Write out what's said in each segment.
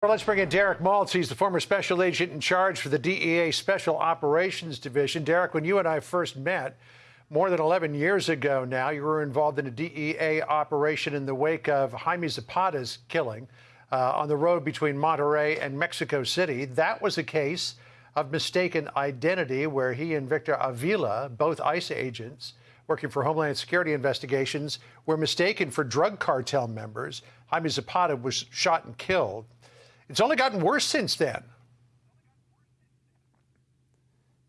Let's bring in Derek Maltz. He's the former special agent in charge for the DEA Special Operations Division. Derek, when you and I first met more than 11 years ago now, you were involved in a DEA operation in the wake of Jaime Zapata's killing uh, on the road between Monterrey and Mexico City. That was a case of mistaken identity where he and Victor Avila, both ICE agents, working for Homeland Security investigations, were mistaken for drug cartel members. Jaime Zapata was shot and killed. It's only gotten worse since then.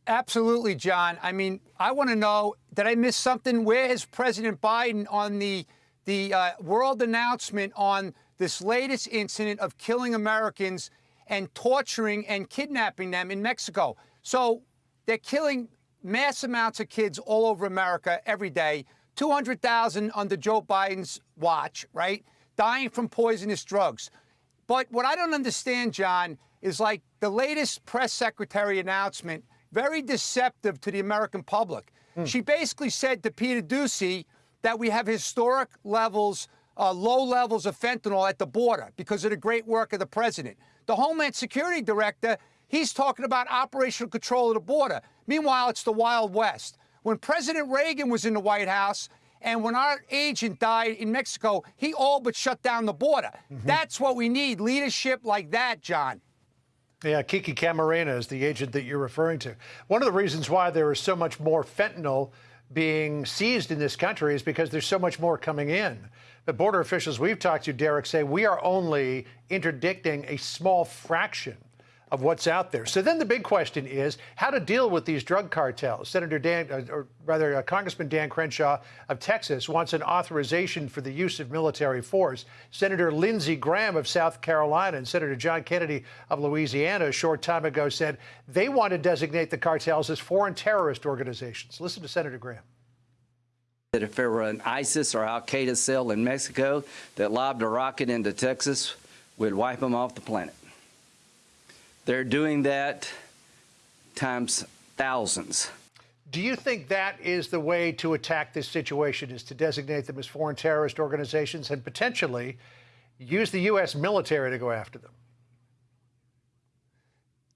Absolutely, John. I mean, I want to know did I miss something? Where is President Biden on the the uh, world announcement on this latest incident of killing Americans and torturing and kidnapping them in Mexico? So they're killing mass amounts of kids all over America every day. 200,000 under Joe Biden's watch, right? Dying from poisonous drugs. But what I don't understand, John, is like the latest press secretary announcement, very deceptive to the American public. Mm. She basically said to Peter Doocy that we have historic levels, uh, low levels of fentanyl at the border because of the great work of the president. The Homeland Security Director, he's talking about operational control of the border. Meanwhile, it's the Wild West. When President Reagan was in the White House, and when our agent died in Mexico, he all but shut down the border. Mm -hmm. That's what we need leadership like that, John. Yeah, Kiki Camarena is the agent that you're referring to. One of the reasons why there is so much more fentanyl being seized in this country is because there's so much more coming in. The border officials we've talked to, Derek, say we are only interdicting a small fraction of what's out there. So then the big question is how to deal with these drug cartels. Senator Dan, uh, or rather, uh, Congressman Dan Crenshaw of Texas wants an authorization for the use of military force. Senator Lindsey Graham of South Carolina and Senator John Kennedy of Louisiana a short time ago said they want to designate the cartels as foreign terrorist organizations. Listen to Senator Graham that if there were an ISIS or Al Qaeda cell in Mexico that lobbed a rocket into Texas, we'd wipe them off the planet. They're doing that times thousands. Do you think that is the way to attack this situation, is to designate them as foreign terrorist organizations and potentially use the U.S. military to go after them?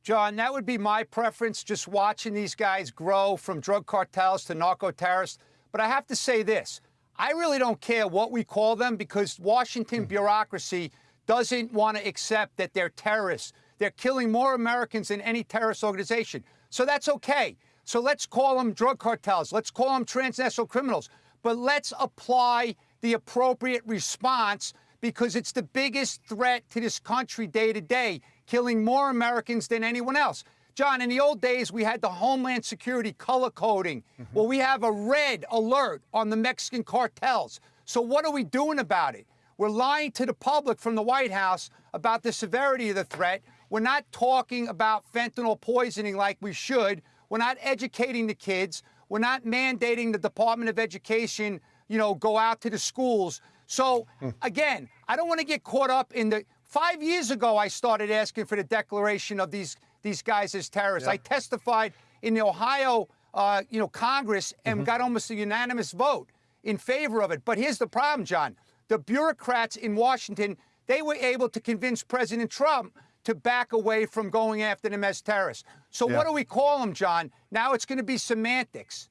John, that would be my preference, just watching these guys grow from drug cartels to narco terrorists. But I have to say this I really don't care what we call them because Washington hmm. bureaucracy doesn't want to accept that they're terrorists. They're killing more Americans than any terrorist organization. So that's okay. So let's call them drug cartels. Let's call them transnational criminals. But let's apply the appropriate response because it's the biggest threat to this country day to day, killing more Americans than anyone else. John, in the old days, we had the Homeland Security color coding. Mm -hmm. Well, we have a red alert on the Mexican cartels. So what are we doing about it? We're lying to the public from the White House about the severity of the threat. We're not talking about fentanyl poisoning like we should. We're not educating the kids. We're not mandating the Department of Education, you know, go out to the schools. So, hmm. again, I don't want to get caught up in the. Five years ago, I started asking for the declaration of these these guys as terrorists. Yeah. I testified in the Ohio, uh, you know, Congress and mm -hmm. got almost a unanimous vote in favor of it. But here's the problem, John. The bureaucrats in Washington, they were able to convince President Trump to back away from going after them as terrorists. So yeah. what do we call them, John? Now it's going to be semantics.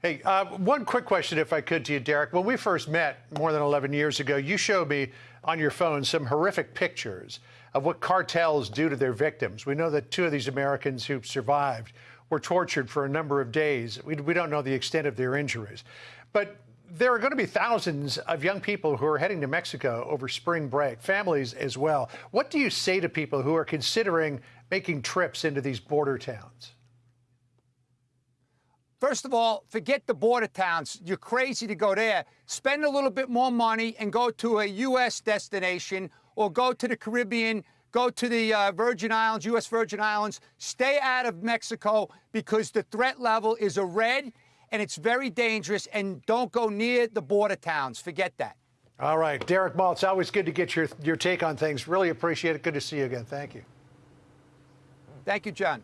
Hey, uh, one quick question, if I could, to you, Derek. When we first met more than 11 years ago, you showed me on your phone some horrific pictures of what cartels do to their victims. We know that two of these Americans who survived were tortured for a number of days. We, we don't know the extent of their injuries. But there are going to be thousands of young people who are heading to Mexico over spring break, families as well. What do you say to people who are considering making trips into these border towns? First of all, forget the border towns. You're crazy to go there. Spend a little bit more money and go to a U.S. destination or go to the Caribbean, go to the uh, Virgin Islands, U.S. Virgin Islands. Stay out of Mexico because the threat level is a red and it's very dangerous. And don't go near the border towns. Forget that. All right, Derek Maltz, always good to get your, your take on things. Really appreciate it. Good to see you again. Thank you. Thank you, John.